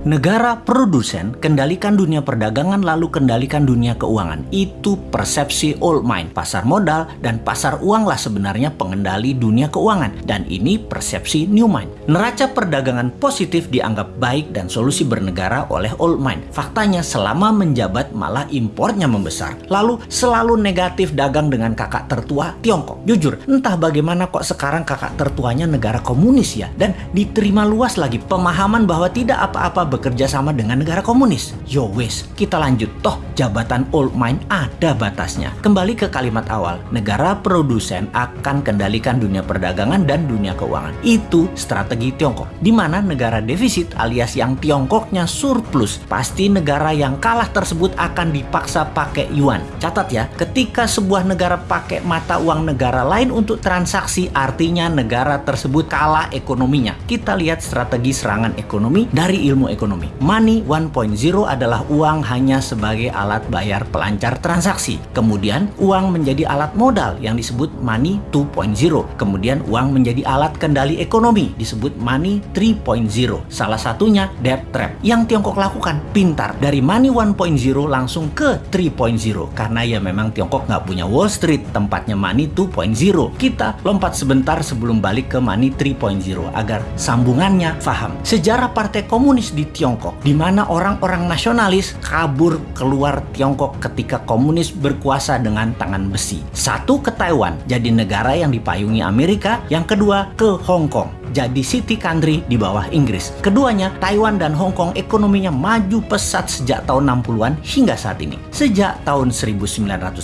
Negara produsen kendalikan dunia perdagangan lalu kendalikan dunia keuangan. Itu persepsi old mind. Pasar modal dan pasar uang lah sebenarnya pengendali dunia keuangan. Dan ini persepsi new mind. Neraca perdagangan positif dianggap baik dan solusi bernegara oleh old mind. Faktanya selama menjabat malah impornya membesar. Lalu selalu negatif dagang dengan kakak tertua Tiongkok. Jujur, entah bagaimana kok sekarang kakak tertuanya negara komunis ya. Dan diterima luas lagi pemahaman bahwa tidak apa-apa bekerja sama dengan negara komunis. Yo wes, kita lanjut. Toh jabatan old mind ada batasnya. Kembali ke kalimat awal, negara produsen akan kendalikan dunia perdagangan dan dunia keuangan. Itu strategi Tiongkok. Di mana negara defisit alias yang Tiongkoknya surplus, pasti negara yang kalah tersebut akan dipaksa pakai yuan. Catat ya, ketika sebuah negara pakai mata uang negara lain untuk transaksi, artinya negara tersebut kalah ekonominya. Kita lihat strategi serangan ekonomi dari ilmu ekonomi ekonomi. Money 1.0 adalah uang hanya sebagai alat bayar pelancar transaksi. Kemudian uang menjadi alat modal yang disebut money 2.0. Kemudian uang menjadi alat kendali ekonomi disebut money 3.0. Salah satunya debt trap. Yang Tiongkok lakukan pintar dari money 1.0 langsung ke 3.0 karena ya memang Tiongkok nggak punya Wall Street tempatnya money 2.0. Kita lompat sebentar sebelum balik ke money 3.0 agar sambungannya paham. Sejarah Partai Komunis di Tiongkok, di mana orang-orang nasionalis kabur keluar Tiongkok ketika komunis berkuasa dengan tangan besi. Satu ke Taiwan, jadi negara yang dipayungi Amerika, yang kedua ke Hong Kong jadi city country di bawah Inggris. Keduanya, Taiwan dan Hong Kong ekonominya maju pesat sejak tahun 60-an hingga saat ini. Sejak tahun 1989,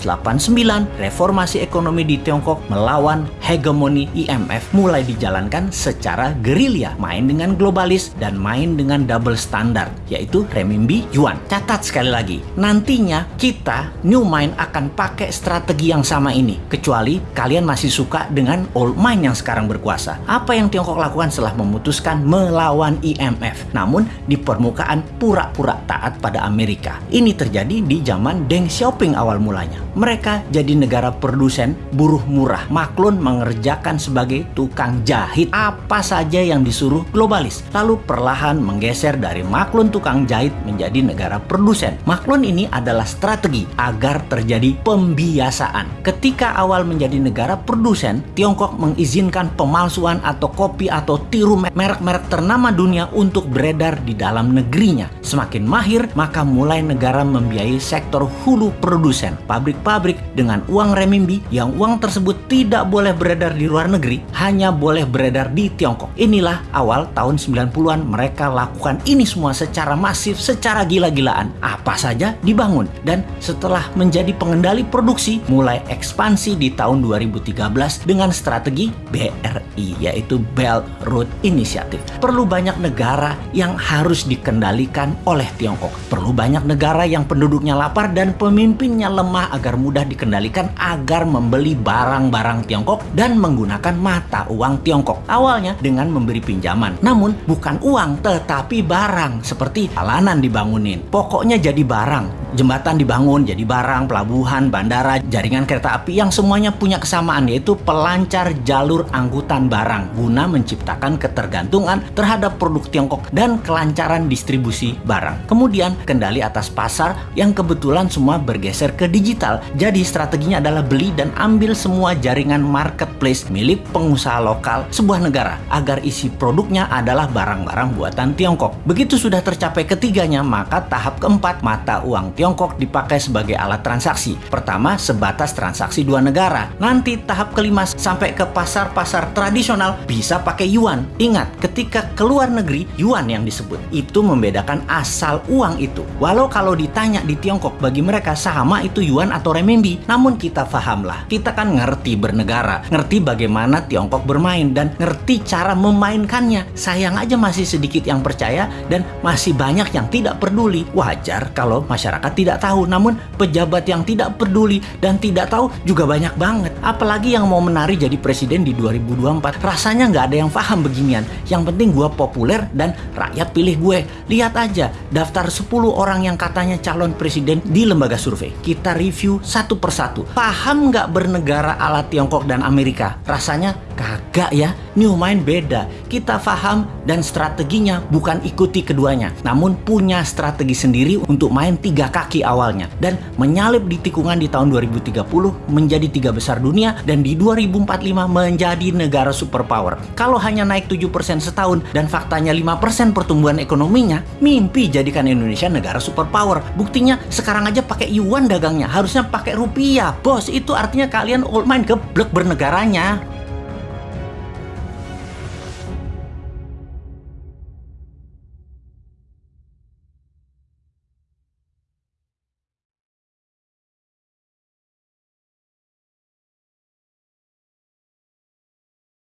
reformasi ekonomi di Tiongkok melawan hegemoni IMF mulai dijalankan secara gerilya, main dengan globalis dan main dengan double standard, yaitu renminbi yuan. Catat sekali lagi, nantinya kita New Mind akan pakai strategi yang sama ini, kecuali kalian masih suka dengan old mind yang sekarang berkuasa. Apa yang Tiongkok Tiongkok lakukan setelah memutuskan melawan IMF. Namun di permukaan pura-pura taat pada Amerika. Ini terjadi di zaman Deng Xiaoping awal mulanya. Mereka jadi negara produsen buruh murah. Maklun mengerjakan sebagai tukang jahit apa saja yang disuruh globalis. Lalu perlahan menggeser dari maklun tukang jahit menjadi negara produsen. Maklun ini adalah strategi agar terjadi pembiasaan. Ketika awal menjadi negara produsen, Tiongkok mengizinkan pemalsuan atau kopi atau tiru merek-merek ternama dunia untuk beredar di dalam negerinya. Semakin mahir, maka mulai negara membiayai sektor hulu produsen, pabrik-pabrik dengan uang remimbi yang uang tersebut tidak boleh beredar di luar negeri, hanya boleh beredar di Tiongkok. Inilah awal tahun 90-an mereka lakukan ini semua secara masif, secara gila-gilaan. Apa saja dibangun dan setelah menjadi pengendali produksi mulai ekspansi di tahun 2013 dengan strategi BRI yaitu Belt Belt Road Initiative. Perlu banyak negara yang harus dikendalikan oleh Tiongkok. Perlu banyak negara yang penduduknya lapar dan pemimpinnya lemah agar mudah dikendalikan agar membeli barang-barang Tiongkok dan menggunakan mata uang Tiongkok. Awalnya dengan memberi pinjaman. Namun bukan uang tetapi barang seperti jalanan dibangunin. Pokoknya jadi barang jembatan dibangun jadi barang, pelabuhan, bandara, jaringan kereta api yang semuanya punya kesamaan yaitu pelancar jalur angkutan barang guna menciptakan ketergantungan terhadap produk Tiongkok dan kelancaran distribusi barang. Kemudian kendali atas pasar yang kebetulan semua bergeser ke digital. Jadi strateginya adalah beli dan ambil semua jaringan marketplace milik pengusaha lokal sebuah negara agar isi produknya adalah barang-barang buatan Tiongkok. Begitu sudah tercapai ketiganya, maka tahap keempat mata uang Tiongkok dipakai sebagai alat transaksi. Pertama, sebatas transaksi dua negara. Nanti tahap kelima sampai ke pasar-pasar tradisional bisa pakai yuan. Ingat, ketika keluar negeri, yuan yang disebut. Itu membedakan asal uang itu. Walau kalau ditanya di Tiongkok, bagi mereka sama itu yuan atau renminbi. Namun kita pahamlah, kita kan ngerti bernegara, ngerti bagaimana Tiongkok bermain, dan ngerti cara memainkannya. Sayang aja masih sedikit yang percaya dan masih banyak yang tidak peduli. Wajar kalau masyarakat masyarakat tidak tahu. Namun pejabat yang tidak peduli dan tidak tahu juga banyak banget. Apalagi yang mau menari jadi presiden di 2024. Rasanya nggak ada yang paham beginian. Yang penting gue populer dan rakyat pilih gue. Lihat aja daftar 10 orang yang katanya calon presiden di lembaga survei. Kita review satu persatu. Paham nggak bernegara ala Tiongkok dan Amerika? Rasanya kagak ya. New Mind beda. Kita paham dan strateginya bukan ikuti keduanya. Namun punya strategi sendiri untuk main tiga kaki awalnya. Dan menyalip di tikungan di tahun 2030 menjadi tiga besar dunia dan di 2045 menjadi negara superpower. Kalau hanya naik 7% setahun dan faktanya 5% pertumbuhan ekonominya, mimpi jadikan Indonesia negara superpower. Buktinya sekarang aja pakai yuan dagangnya, harusnya pakai rupiah. Bos, itu artinya kalian old mind geblek bernegaranya.